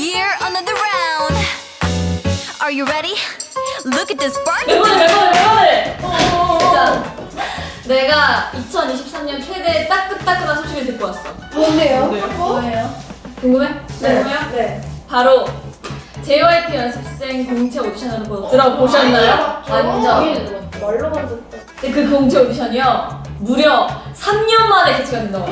year, another round. Are you ready? Look at this spark. 내가 2023년 최대 따끈따끈한 소식을 듣고 왔어 뭔데요? 뭐예요? 궁금해? 궁금해요? 네. 바로 JYP 연습생 공채 오디션을 보- 들어보셨나요? 완전. 말로만 듣다. 근데 그 공채 오디션이요 무려 3년 만에 개최가 된다고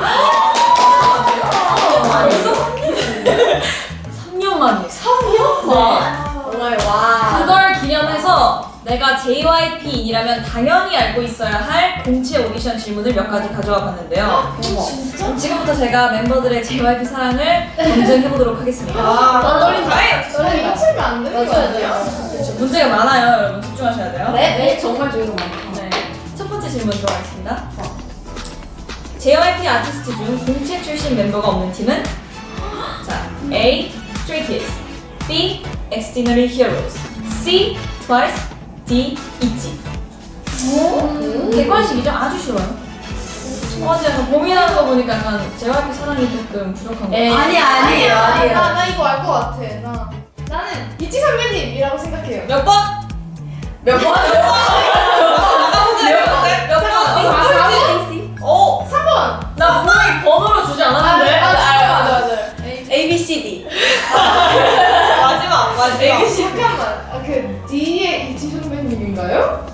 내가 JYP인이라면 당연히 알고 있어야 할 공채 오디션 질문을 몇 가지 가져와 봤는데요. 진짜? 지금부터 제가 멤버들의 JYP 사랑을 검증해 보도록 하겠습니다. 아, 떨린다. 떨린다. 치면 안 되는 거 맞아요, 아니야? 그렇죠. 문제가 많아요, 여러분 집중하셔야 돼요. 네, 네. 정말 좋은 거 많아. 네. 첫 번째 질문 들어가겠습니다. JYP 아티스트 중 공채 출신 멤버가 없는 팀은 자 A. Stray Kids B. Extraordinary Heroes C. Twice D. ITZY 음. 객관식이죠? 아주 쉬워요. 어, 제가 고민하는 거 보니까 약간 JYP 사랑이 조금 부족한 거 에이. 아니, 아니에요, 나, 아니에요. 나 이거 알 것 같아. 나. 나는 이치 선배님이라고 생각해요. 몇 번? 몇 번? 몇 번? 몇 번? 어? 3번. 나 분명히 번호로 주지 않았는데? 맞아, 맞아, 맞아. A, B, C, D. 마지막, 마지막. 잠깐만. 아, 그 D의 이치 선배님인가요?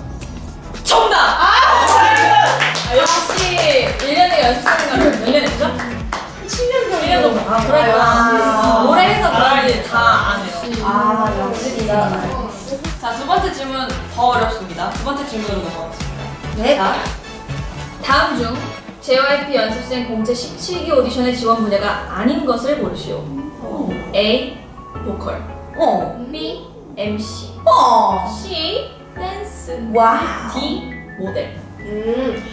정답! 아, 역시 1년에 연습생이면 몇년 했죠? 7년 정도. 1년 정도. 아, 그랬구나. 아. 오래 해서 그런지 다 아네요. 아, 역시 진짜. 자, 두 번째 질문 더 어렵습니다. 두 번째 질문으로 넘어가겠습니다. 네. 자, 다음 중 JYP 연습생 공채 17기 오디션의 지원 분야가 아닌 것을 고르시오. A. 보컬 어. B. MC 어. C. 댄스 와. D. 모델 음.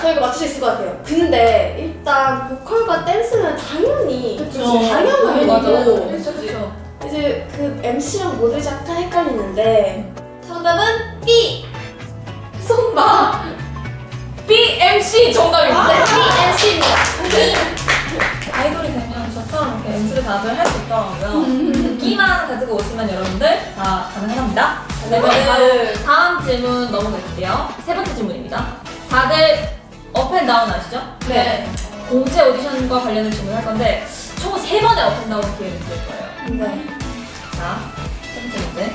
저 이거 맞출 수 있을 것 같아요. 근데 일단 보컬과 댄스는 당연히 그쵸. 당연한 그쵸. 이제 그 MC랑 모델이 약간 헷갈리는데 정답은 B. 손바. B. MC 정답입니다. 네, B MC입니다. 아이돌이 되면 저처럼 이렇게 MC를 다들 할 수 있더라고요. 끼만 가지고 오시면 여러분들 다 가능합니다. 그러면 바로 다음 질문 넘어갈게요. 세 번째 질문입니다. 다들 up and down 아시죠? 네. 공채 오디션과 관련된 질문을 할 건데 총 세 번의 up and down 기회를 드릴 거예요. 네. 자, 첫 번째 문제.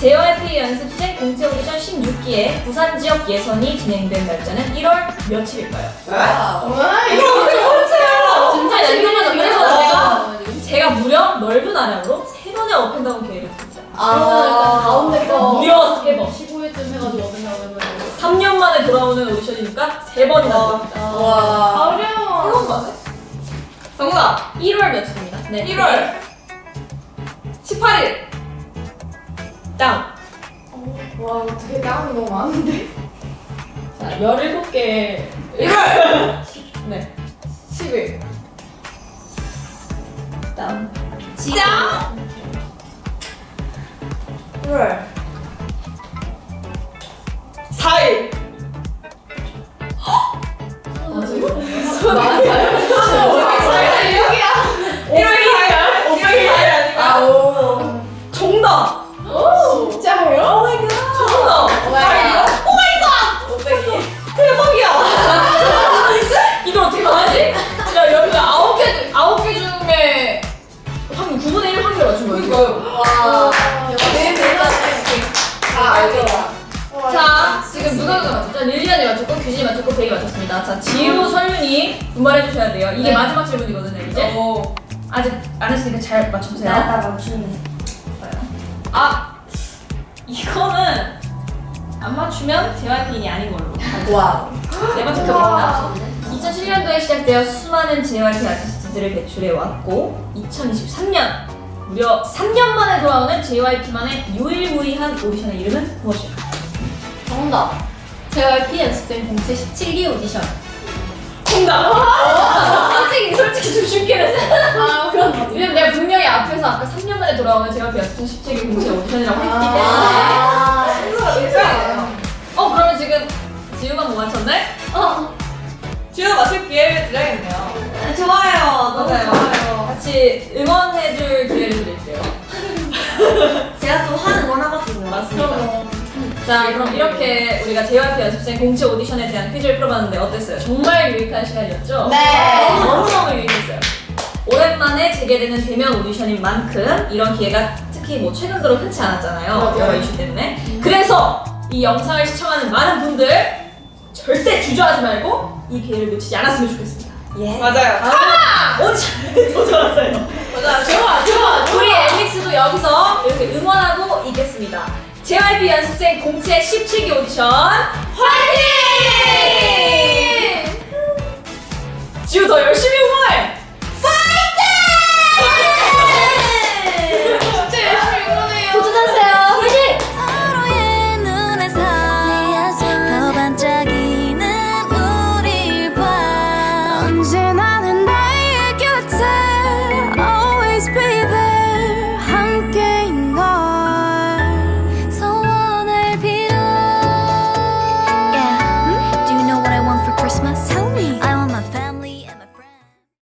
JYP 연습생 공채 오디션 16기에 부산 지역 예선이 진행된 날짜는 1월 며칠일까요? 와, 이거 어떻게 모르세요? 진짜 연습하다 그래서 제가 제가 무려 넓은 아량으로 세 번의 up and down 기회를 드립니다. 아, 가운데 거. 무려 세 번. 15회쯤 해가지고 오는 3년 만에 돌아오는 오디션이니까 세 번이나 드립니다. 와. 어려워. 세번 만에? 정답! 1월 며칠입니다. 네. 1월 18일. 다운. 와, 어떻게 다운이 너무 많은데? 자, 17개. 1월! 네. 10일. 다운. 시작. 1월. 4일. 여기야. 베이 맞췄습니다. 자, 지우, 설윤이 분발해 주셔야 돼요. 이게 네. 마지막 질문이거든요, 이제. 아직 안 했으니까 잘 맞춰보세요. 나, 나 맞추네. 아, 이거는 안 맞추면 JYP인이 아닌 걸로. 와. 네 번째 컵입니다. 2007년도에 시작되어 수많은 JYP 아티스트들을 배출해 왔고 2023년 무려 3년 만에 돌아오는 JYP만의 유일무이한 오디션의 이름은 무엇일까요? 정답. JYP 연습생 공채 17기 오디션. 정답! 솔직히 솔직히 좀 쉽게 했어. 아, 그런 왜냐면 내가 분명히 앞에서 아까 3년 만에 돌아오는 JYP 연습생 17기 공채 오디션이라고 했기 때문에 아. 진짜예요. 어 그러면 지금 지우가 못 맞췄네? 어. 지우가 맞출 기회를 드려야겠네요 좋아요. 너무 맞아요. 좋아요. 같이 응원해줄 기회를 드릴게요. 제가 또 하는 건 하거든요. 맞습니다. 자, 그럼 이렇게 우리가 JYP 연습생 공채 오디션에 대한 퀴즈를 풀어봤는데 어땠어요? 정말 유익한 시간이었죠? 네. 너무너무 유익했어요. 오랜만에 재개되는 대면 오디션인 만큼 이런 기회가 특히 뭐 최근 들어 흔치 않았잖아요. 여러 이슈 때문에. 그래서 이 영상을 시청하는 많은 분들 절대 주저하지 말고 이 기회를 놓치지 않았으면 좋겠습니다. 예. 맞아요. 다음 오디션에 도전하세요. 맞아. 좋아, 좋아, 우리 엠믹스도 여기서 이렇게 응원하고 있겠습니다. JYP 연습생 공채 17기 오디션 화이팅!